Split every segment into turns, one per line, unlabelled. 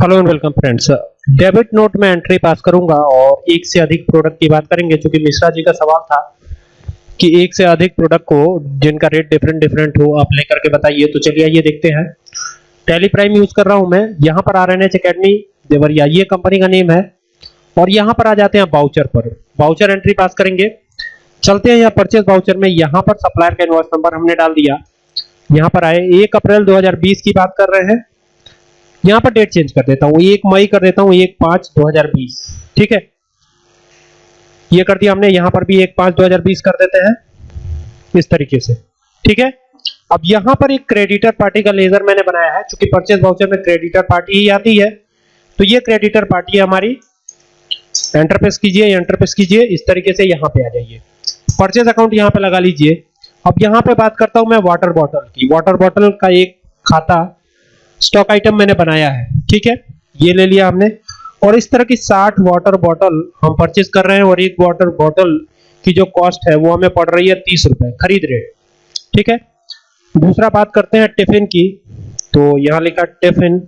Hello and welcome friends debit note में entry pass करूँगा और एक से अधिक प्रोडक्ट की बात करेंगे क्योंकि मिश्रा जी का सवाल था कि एक से अधिक प्रोडक्ट को जिनका रेट डिफरेंट डिफरेंट हो, आप लेकर के बताइए। तो चलिए आइए देखते हैं। टेली प्राइम यूज़ कर रहा हूँ मैं। यहाँ पर R N H academy Deoria ये कंपनी का नेम है। और यहाँ पर आ जाते हैं बाउचर पर। बाउचर एंट्री पास करेंगे। चलते हैं यहाँ परचेज बाउचर में। यहाँ पर सप्लायर का इनवॉइस नंबर हमने डाल दिया। यहाँ पर आए एक अप्रैल 2020 की बात कर रहे हैं। यहाँ पर डेट चेंज कर देता हूँ, एक मई कर देता हूँ, एक पाँच दो हज़ार बीस, ठीक है? ये कर दिया हमने, यहाँ पर भी एक पाँच दो हज़ार बीस कर देते हैं, इस तरीके से, ठीक है? अब यहाँ पर एक क्रेडिटर पार्टी का लेजर मैंने बनाया है क्योंकि परचेज वाउचर में क्रेडिटर पार्टी ही आती है तो ये क्रेडिटर पार्टी है हमारी एंटरप्रेस कीजिए एंटरप्रेस कीजिए, इस तरीके से यहाँ पे आ जाइए। परचेज अकाउंट यहाँ पे लगा लीजिए। अब यहाँ पे बात करता हूँ मैं वाटर बॉटल की। वाटर बॉटल का एक खाता स्टॉक आइटम मैंने बनाया है, ठीक है? ये ले लिया हमने। और इस तरह की 60 वाटर बॉटल हम परचेज कर रहे हैं, और एक वाटर बॉटल की जो कॉस्ट है, वो हमें पड़ रही है तीस रुपए, खरीद रेट ठीक है? दूसरा बात करते हैं टिफ़िन की। तो यहाँ लिखा टिफ़िन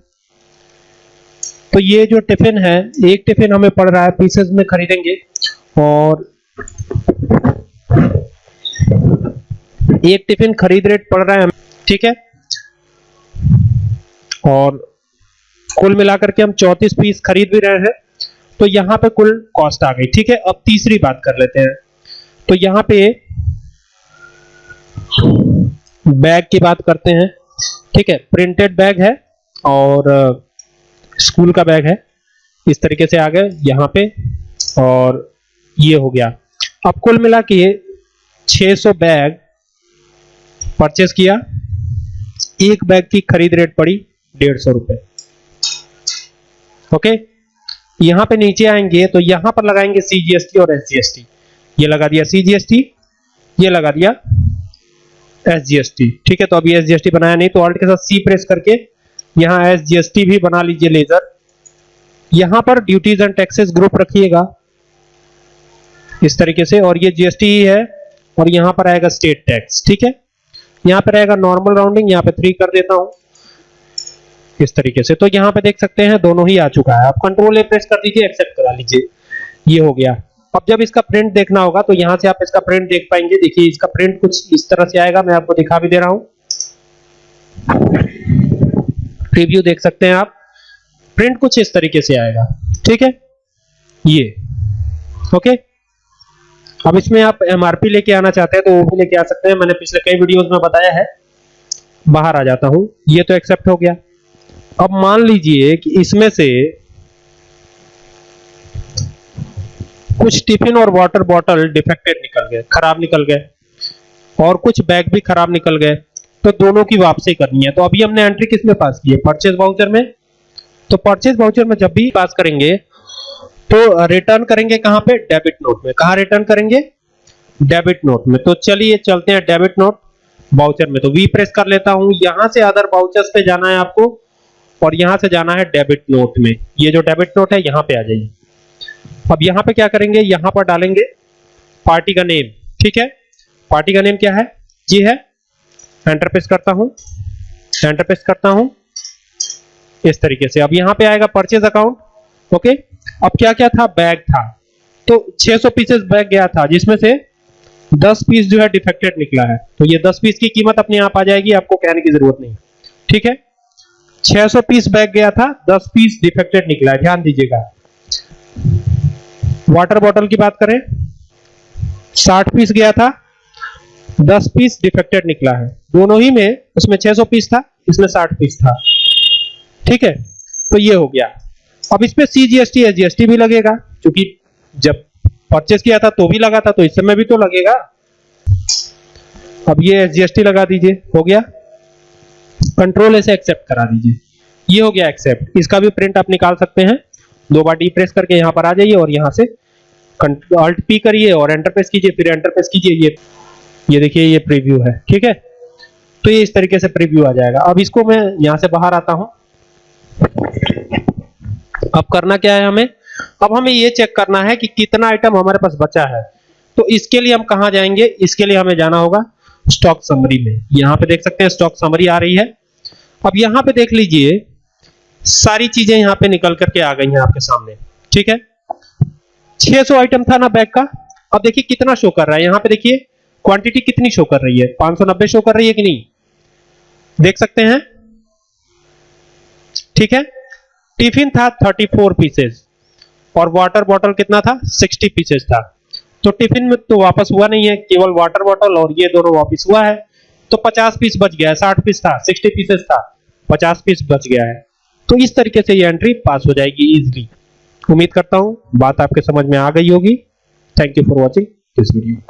तो ये जो टिफ़िन है, एक टिफ़िन हमें पड़ रहा है पीसेस में खरीदेंगे, और एक टिफ़िन खरीद रेट पड़ रहा है, ठीक है? और कुल मिलाकर के हम 34 पीस खरीद भी रहे हैं। तो यहाँ पे कुल कॉस्ट आ गई, ठीक है? अब तीसरी बात कर लेते हैं। तो यहाँ पे बैग की बात करते हैं, ठीक है? प्रिंटेड बैग है और स्कूल का बैग है। इस तरीके से आ गए यहाँ पे और ये हो गया। अब कुल मिला के 600 बैग परचेस किया। एक बैग की खरीद रेट पड़ी डेढ़ सौ रुपए। ओके? यहाँ पे नीचे आएँगे तो यहाँ पर लगाएँगे सीजीएसटी और एसजीएसटी ये लगा दिया सीजीएसटी ये लगा दिया एसजीएसटी ठीक है तो अभी एसजीएसटी बनाया नहीं तो ऑल्ट के साथ सी प्रेस करके यहाँ एसजीएसटी भी बना लीजिए लेजर यहाँ पर ड्यूटीज़ एंड टैक्सेस ग्रुप रखिएगा, इस तरीके से, और ये जीएसटी ही है, और यहाँ पर आएगा स्टेट टैक्स ठीक है? यहाँ पर आएगा नॉर्मल राउंडिंग यहाँ पे थ्री कर देता हूँ। इस तरीके से? तो यहाँ पे देख सकते हैं, दोनों ही आ चुका है। आप कंट्रोल ए प्रेस कर दीजिए एक्सेप्ट करा लीजिए। ये हो गया। अब जब इसका प्रिंट देखना होगा तो यहाँ से आप इसका प्रिंट देख पाएँगे। देखिए, इसका प्रिंट कुछ इस तरह से आएगा, मैं आपको दिखा भी दे रहा हूँ। प्रीव्यू देख सकते हैं आप। प्रिंट कुछ इस तरीके से आएगा। ठीक है? ये। ओके अब इसमें आप एमआरपी लेके आना चाहते हैं तो वो भी लेके आ सकते हैं। मैंने पिछले कई वीडियोस में बताया है। बाहर आ जाता हूँ। ये तो एक्सेप्ट हो गया। अब मान लीजिए कि इसमें से कुछ टिफ़िन और वाटर बॉटल डिफेक्टेड निकल गए, खराब निकल गए, और कुछ बैग भी खराब निकल गए तो दोनों की वापसी करनी है। तो अभी हमने एंट्री किसमें पास की है? परचेज वाउचर में? तो परचेज वाउचर में जब भी पास करेंगे तो रिटर्न करेंगे कहाँ पे? डेबिट नोट में। कहाँ रिटर्न करेंगे? डेबिट नोट में। तो चलिए चलते हैं डेबिट नोट वाउचर में। तो वी प्रेस कर लेता हूँ। यहाँ से अदर वाउचर्स पे जाना है आपको। और यहाँ से जाना है डेबिट नोट में। ये जो डेबिट नोट है, यहाँ पे आ जाइए। अब यहाँ पे क्या करेंगे? यहाँ पर डालेंगे पार्टी का नेम। ठीक है? पार्टी का नेम क्या है? ये है। एंटर प्रेस करता हूँ। एंटर प्रेस करता हूँ। इस तरीके से। अब यहाँ पे आएगा परचेज अकाउंट ओके अब क्या क्या था? बैग था। तो 600 पीसेस बैग गया था, जिसमें से 10 पीस जो है डिफेक्टेड निकला है। तो ये 10 पीस की कीमत अपने आप आ जाएगी, आपको कहने की ज़रूरत नहीं। ठीक है? 600 पीस बैग गया था 10 पीस डिफेक्टेड निकला ध्यान दीजिएगा। वाटर बॉटल की बात करें 60 पीस गया था 10 पीस डिफेक्टेड निकला है। दोनों ही में उसमें 600 पीस था, इसमें 60 पीस था। ठीक है? तो ये हो गया। अब इस पे सीजीएसटी एसजीएसटी भी लगेगा, क्योंकि जब परचेस किया था तो भी लगा था तो इस समय भी तो लगेगा। अब ये एसजीएसटी लगा दीजिए, हो गया। कंट्रोल ऐसे एक्सेप्ट करा दीजिए। ये हो गया एक्सेप्ट इसका भी प्रिंट आप निकाल सकते हैं। दो बार डी प्रेस करके यहाँ पर आ जाइए और यहाँ से अल्ट पी करिए और एंटर प्रेस कीजिए, फिर एंटर प्रेस कीजिए। ये ये देखिए, ये प्रीव्यू है। ठीक है? तो ये इस तरीके से प्रीव्यू आ जाएगा। अब इसको मैं यहाँ से बाहर आता हूँ। अब करना क्या है हमें? अब हमें ये चेक करना है कि कितना आइटम हमारे पास बचा है। तो इसके लिए हम कहाँ जाएँगे? इसके लिए हमें जाना होगा स्टॉक समरी में। यहाँ पे देख सकते हैं स्टॉक समरी आ रही है। अब यहाँ पे देख लीजिए, सारी चीज़ें यहाँ पे निकल करके आ गई हैं आपके सामने। ठीक है? 600 आइटम था ना बैग का। अब देखिए कितना शो कर रहा है। यहाँ पे देखिए क्वांटिटी कितनी शो कर रही है? 590 शो कर रही है कि नहीं? देख सकते हैं? ठीक है? टिफ़िन था 34 पीसेस और वाटर बॉटल कितना था? 60 पीसेस था। तो टिफ़िन में तो वापस हुआ नहीं है, केवल वाटर बॉटल और ये दोनों वापस हुआ है। तो 50 पीस बच गया है 60 पीस था 60 पीसेस था 50 पीस बच गया है। तो इस तरीके से ये एंट्री पास हो जाएगी इजिली उम्मीद करता हूँ, बात आपके समझ में आ गई होगी। Thank you for watching this video